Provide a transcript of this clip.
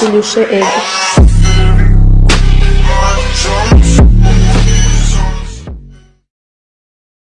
e é.